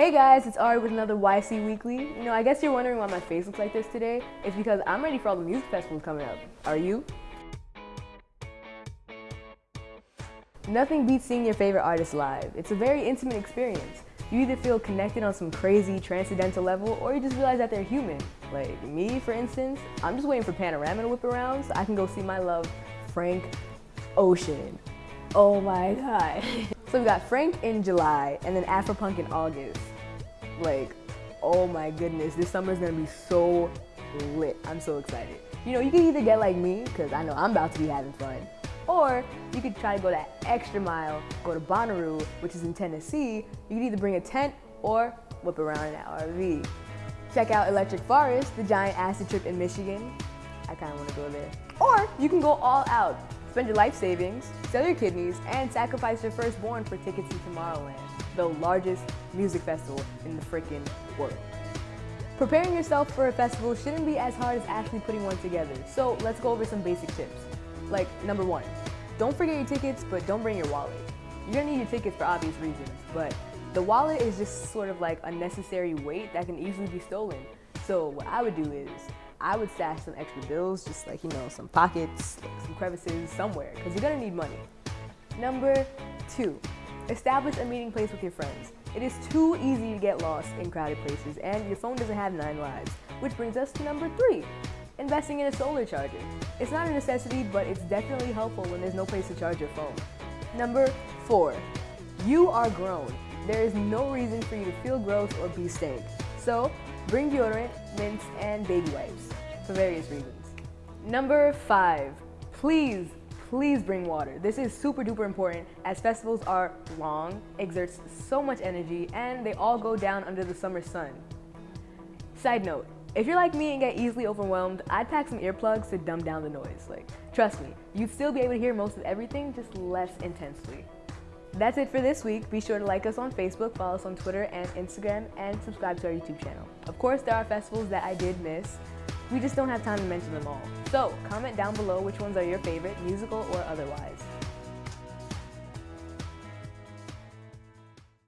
Hey guys, it's Ari with another YC Weekly. You know, I guess you're wondering why my face looks like this today. It's because I'm ready for all the music festivals coming up. Are you? Nothing beats seeing your favorite artist live. It's a very intimate experience. You either feel connected on some crazy transcendental level or you just realize that they're human. Like me, for instance, I'm just waiting for Panorama to whip around so I can go see my love, Frank Ocean. Oh my god. so we got Frank in July and then Afropunk in August. Like, oh my goodness, this summer is gonna be so lit. I'm so excited. You know, you can either get like me, because I know I'm about to be having fun, or you could try to go that extra mile, go to Bonnaroo, which is in Tennessee. You could either bring a tent or whip around in an RV. Check out Electric Forest, the giant acid trip in Michigan. I kind of want to go there. Or you can go all out. Spend your life savings, sell your kidneys, and sacrifice your firstborn for tickets to Tomorrowland, the largest music festival in the freaking world. Preparing yourself for a festival shouldn't be as hard as actually putting one together, so let's go over some basic tips. Like, number one, don't forget your tickets, but don't bring your wallet. You're gonna need your tickets for obvious reasons, but the wallet is just sort of like a necessary weight that can easily be stolen. So what I would do is, I would stash some extra bills, just like, you know, some pockets, like some crevices, somewhere, because you're gonna need money. Number two, establish a meeting place with your friends. It is too easy to get lost in crowded places, and your phone doesn't have nine lives. Which brings us to number three, investing in a solar charger. It's not a necessity, but it's definitely helpful when there's no place to charge your phone. Number four, you are grown. There is no reason for you to feel gross or be stank. So bring deodorant, mints, and baby wipes for various reasons. Number five, please, please bring water. This is super duper important as festivals are long, exerts so much energy, and they all go down under the summer sun. Side note, if you're like me and get easily overwhelmed, I'd pack some earplugs to dumb down the noise. Like, trust me, you'd still be able to hear most of everything, just less intensely. That's it for this week. Be sure to like us on Facebook, follow us on Twitter and Instagram, and subscribe to our YouTube channel. Of course, there are festivals that I did miss. We just don't have time to mention them all. So, comment down below which ones are your favorite, musical or otherwise.